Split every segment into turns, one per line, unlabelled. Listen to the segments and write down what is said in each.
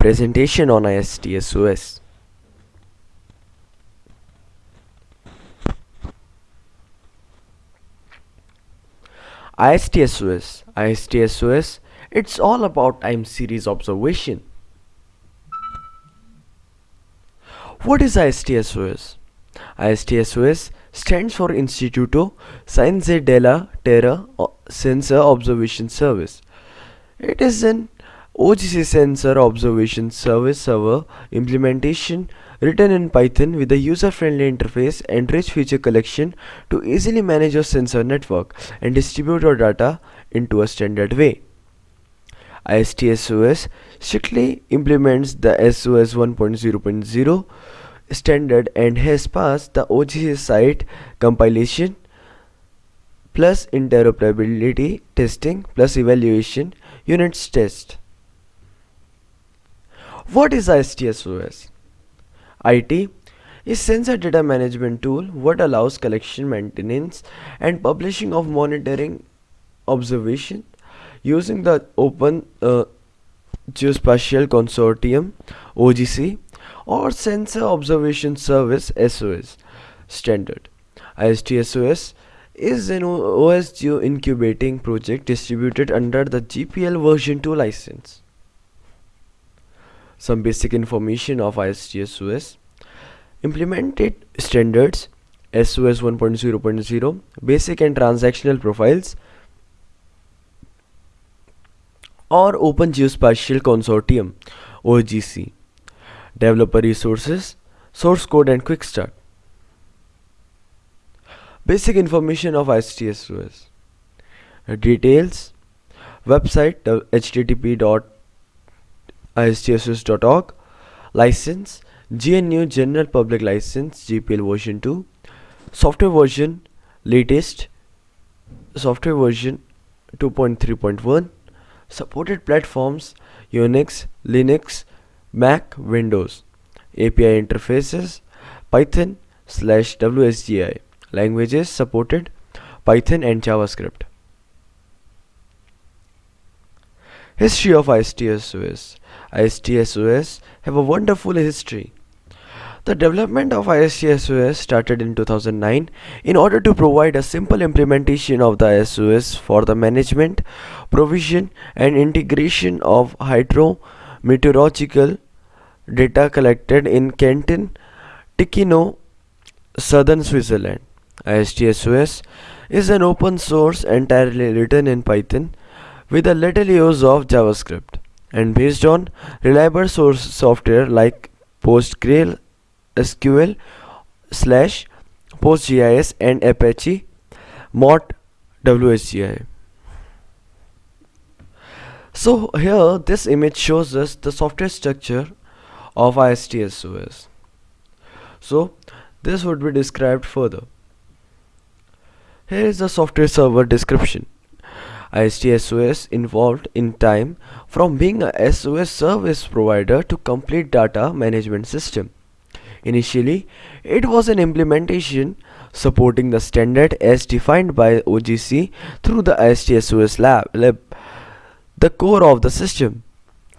Presentation on ISTSOS. ISTSOS. ISTSOS, it's all about time series observation. What is ISTSOS? ISTSOS stands for Instituto Scienze della Terra uh, Sensor Observation Service. It is an OGC sensor observation service server implementation written in Python with a user-friendly interface and rich feature collection to easily manage your sensor network and distribute your data into a standard way. ISTSOS strictly implements the SOS 1.0.0 standard and has passed the OGC CITE compilation plus interoperability testing plus evaluation units test. What is ISTSOS? IT is sensor data management tool what allows collection maintenance and publishing of monitoring observation using the open uh, geospatial consortium OGC or sensor observation service SOS standard ISTSOS is an OS Geo incubating project distributed under the GPL version 2 license some basic information of ISTSOS implemented standards SOS 1.0.0 basic and transactional profiles or Open Geospatial Consortium OGC developer resources source code and quick start. Basic information of ISTSOS details website uh, http dot istsos.org license GNU General Public License GPL version 2 software version latest. Software version 2.3.1 supported platforms Unix Linux Mac Windows. API interfaces Python slash WSGI languages supported Python and JavaScript History of ISTSOS ISTSOS have a wonderful history. The development of ISTSOS started in 2009 in order to provide a simple implementation of the SOS for the management, provision and integration of hydrometeorological data collected in Canton, Ticino, southern Switzerland. ISTSOS is an open source entirely written in Python with a little use of JavaScript and based on reliable source software like PostgreSQL SQL, slash PostGIS and Apache mod WSGI. So here this image shows us the software structure of ISTSOS. So this would be described further. Here is the software server description. ISTSOS involved in time from being a SOS service provider to complete data management system. Initially, it was an implementation supporting the standard as defined by OGC through the ISTSOS lab, lab, the core of the system.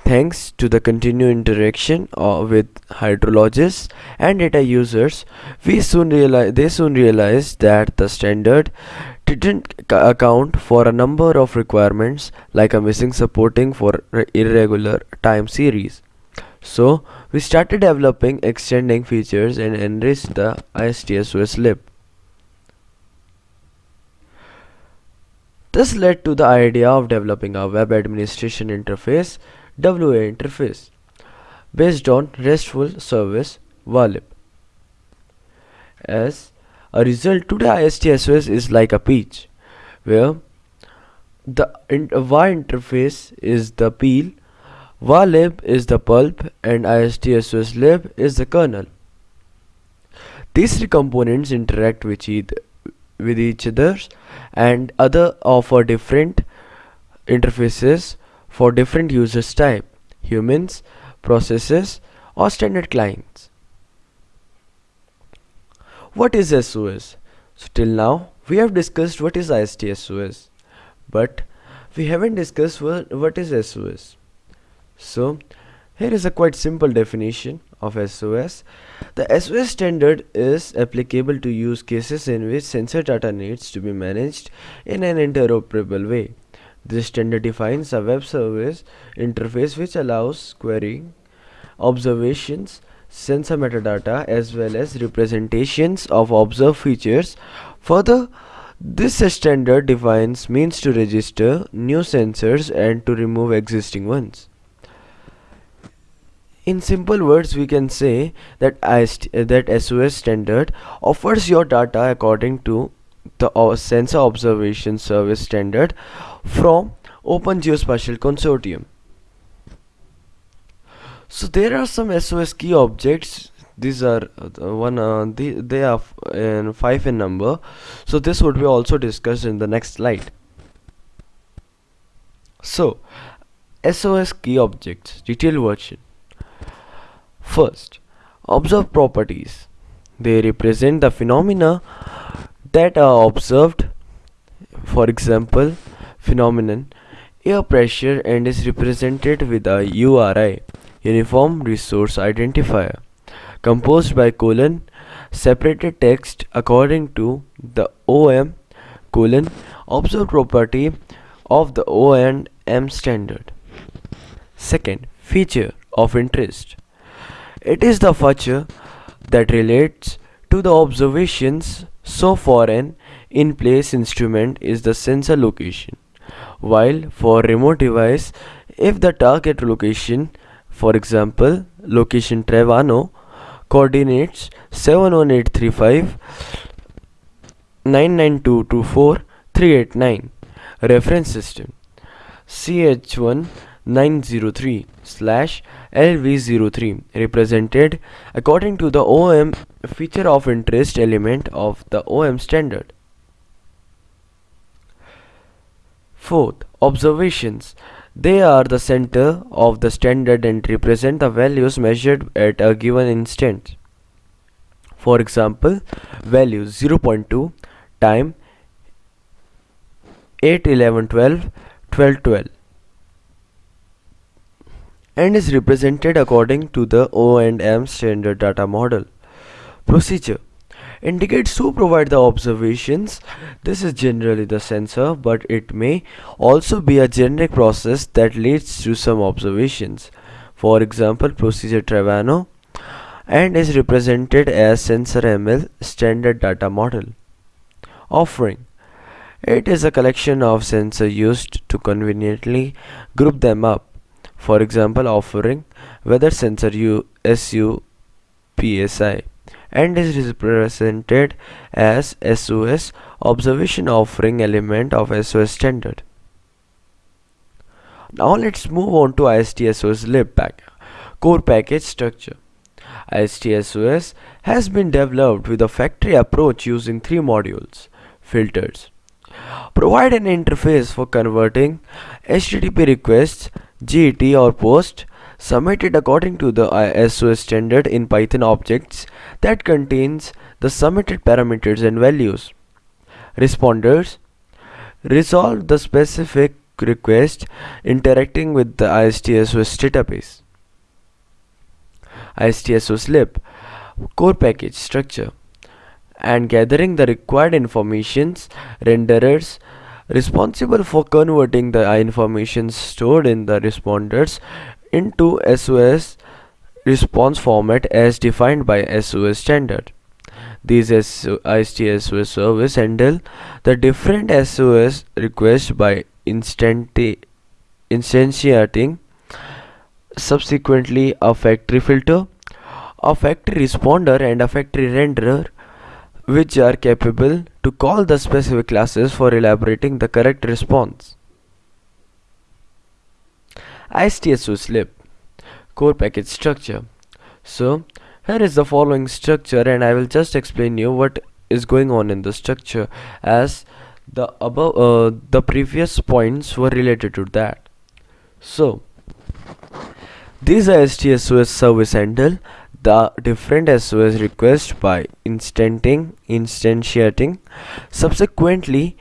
Thanks to the continued interaction uh, with hydrologists and data users, we soon realize, they soon realized that the standard didn't account for a number of requirements like a missing supporting for irregular time series. So we started developing extending features and enriched the ISTSOS lib. This led to the idea of developing a web administration interface WA interface based on RESTful service WALIB. As a result, today ISTSOS is like a peach, where the WA interface is the peel, WA lib is the pulp, and ISTSOS lib is the kernel. These three components interact with each, with each other and other offer different interfaces for different users type, humans, processes, or standard clients. What is SOS? So till now we have discussed what is ISTSOS but we haven't discussed what, what is SOS. So Here is a quite simple definition of SOS. The SOS standard is applicable to use cases in which sensor data needs to be managed in an interoperable way. This standard defines a web service interface which allows querying, observations, sensor metadata as well as representations of observed features. Further, this standard defines means to register new sensors and to remove existing ones. In simple words, we can say that that SOS standard offers your data according to the uh, sensor observation service standard from Open Geospatial Consortium. So there are some SOS key objects. These are uh, one. Uh, the, they are in five in number. So this would be also discussed in the next slide. So SOS key objects detailed version First, observe properties. They represent the phenomena that are observed. For example, phenomenon air pressure and is represented with a URI uniform resource identifier composed by colon separated text according to the OM colon observed property of the O and M standard. Second, feature of interest. It is the feature that relates to the observations so for an in-place instrument is the sensor location while for remote device if the target location for example location Trevano coordinates 71835 99224 389 reference system CH1 903 slash LV03 represented according to the OM feature of interest element of the OM standard. Fourth, observations. They are the center of the standard and represent the values measured at a given instant. For example, value 0.2, time 8, 11, 12, 12, 12 and is represented according to the O&M standard data model. Procedure indicates who provide the observations. This is generally the sensor, but it may also be a generic process that leads to some observations. For example, procedure Trevano and is represented as sensor ML standard data model. Offering it is a collection of sensors used to conveniently group them up for example offering weather sensor U SU PSI and is represented as SOS observation offering element of SOS standard. Now let's move on to ISTSOS lib pack core package structure. ISTSOS has been developed with a factory approach using three modules filters provide an interface for converting HTTP requests GET or POST submitted according to the SOS standard in Python objects that contains the submitted parameters and values. Responders resolve the specific request interacting with the ISTSOS database. ISTSOS lib core package structure and gathering the required informations renderers responsible for converting the information stored in the responders into SOS response format as defined by SOS standard. These ISTSOS service handle the different SOS requests by instantiating subsequently a factory filter, a factory responder and a factory renderer which are capable to call the specific classes for elaborating the correct response. ISTSOS lib core package structure. So here is the following structure and I will just explain you what is going on in the structure as the above uh, the previous points were related to that. So these are ISTSOS service handle the different SOS requests by instanting, instantiating, subsequently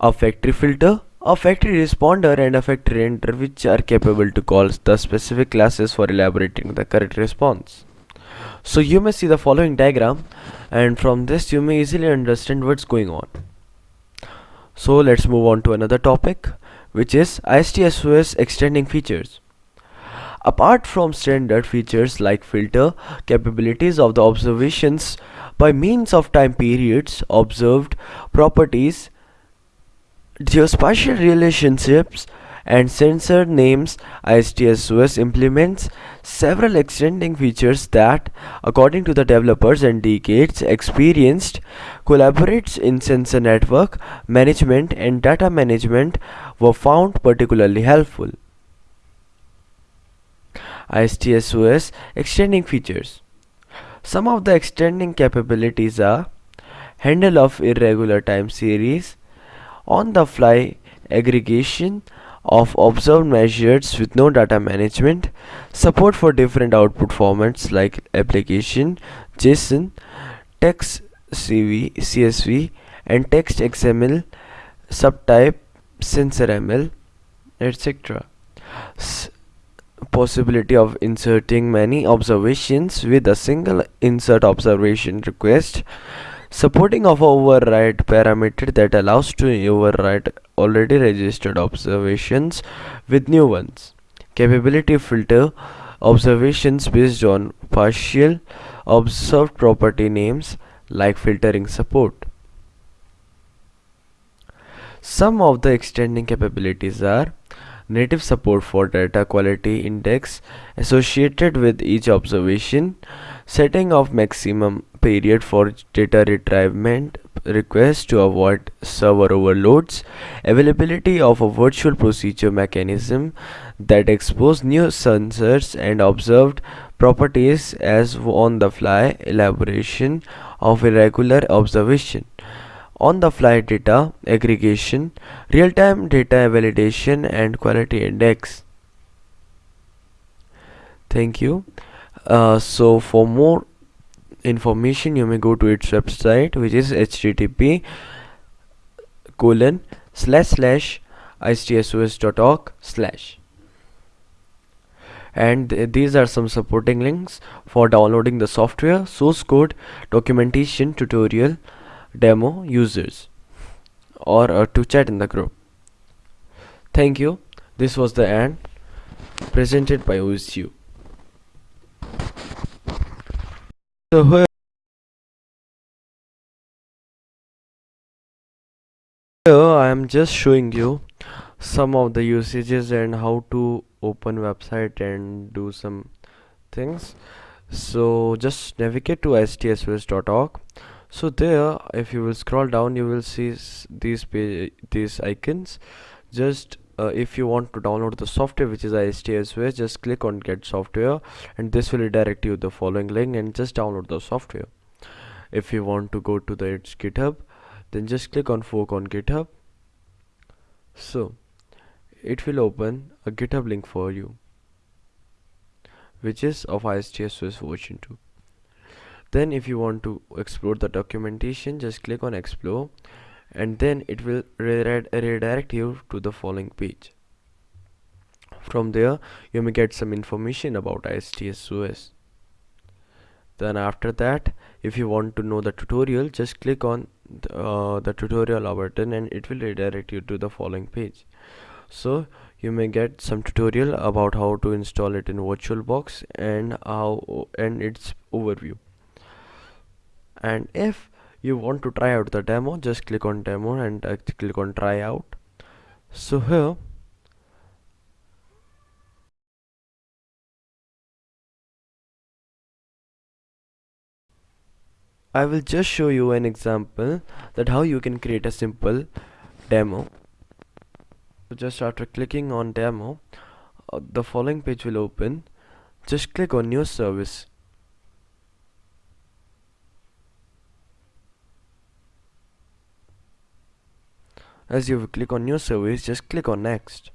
a factory filter a factory responder and a factory enter which are capable to call the specific classes for elaborating the correct response. So you may see the following diagram and from this you may easily understand what's going on. So let's move on to another topic which is ISTSOS extending features. Apart from standard features like filter capabilities of the observations by means of time periods observed properties geospatial relationships and sensor names ISTSOS implements several extending features that according to the developers and decades experienced collaborates in sensor network management and data management were found particularly helpful. ISTSOS extending features some of the extending capabilities are handle of irregular time series on the fly aggregation of observed measures with no data management, support for different output formats like application, JSON, text CV, CSV, and text XML, subtype, sensor ML, etc. possibility of inserting many observations with a single insert observation request supporting of override parameter that allows to override already registered observations with new ones. Capability filter observations based on partial observed property names like filtering support. Some of the extending capabilities are native support for data quality index associated with each observation setting of maximum period for data retrieval requests to avoid server overloads. Availability of a virtual procedure mechanism that expose new sensors and observed properties as on the fly elaboration of irregular observation. On the fly data aggregation real-time data validation and quality index. Thank you. Uh, so for more information you may go to its website which is http colon slash slash istsos.org slash. And th these are some supporting links for downloading the software source code documentation tutorial demo users or uh, to chat in the group. Thank you. This was the end presented by OSU so here I am just showing you some of the usages and how to open website and do some things. So just navigate to istsos.org so there if you will scroll down you will see these these icons. Just uh, if you want to download the software which is ISTSOS just click on get software and this will redirect you the following link and just download the software. If you want to go to the its github then just click on fork on github. So it will open a github link for you which is of ISTSOS version 2 then if you want to explore the documentation just click on explore and then it will redirect you to the following page. From there you may get some information about ISTSOS then after that if you want to know the tutorial just click on the, uh, the tutorial button and it will redirect you to the following page. So you may get some tutorial about how to install it in virtualbox and how and its overview. And if you want to try out the demo just click on demo and uh, click on try out. So here I will just show you an example that how you can create a simple demo. So just after clicking on demo uh, the following page will open. Just click on new service as you click on new service just click on next.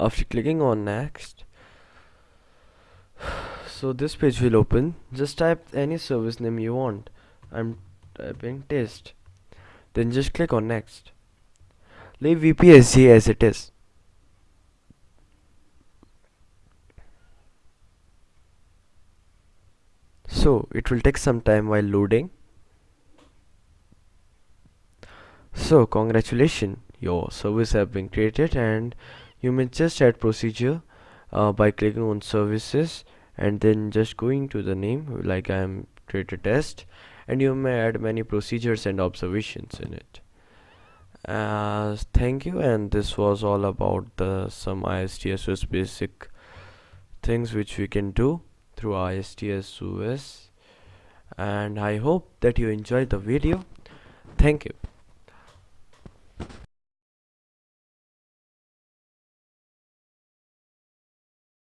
After clicking on next so this page will open. Just type any service name you want. I'm typing test. Then just click on next leave EPSG as it is. So it will take some time while loading. So congratulations. Your service have been created and you may just add procedure uh, by clicking on services and then just going to the name like I am create a test and you may add many procedures and observations in it uh, thank you and this was all about the some ISTSOS basic things which we can do through ISTSOS and I hope that you enjoyed the video. Thank you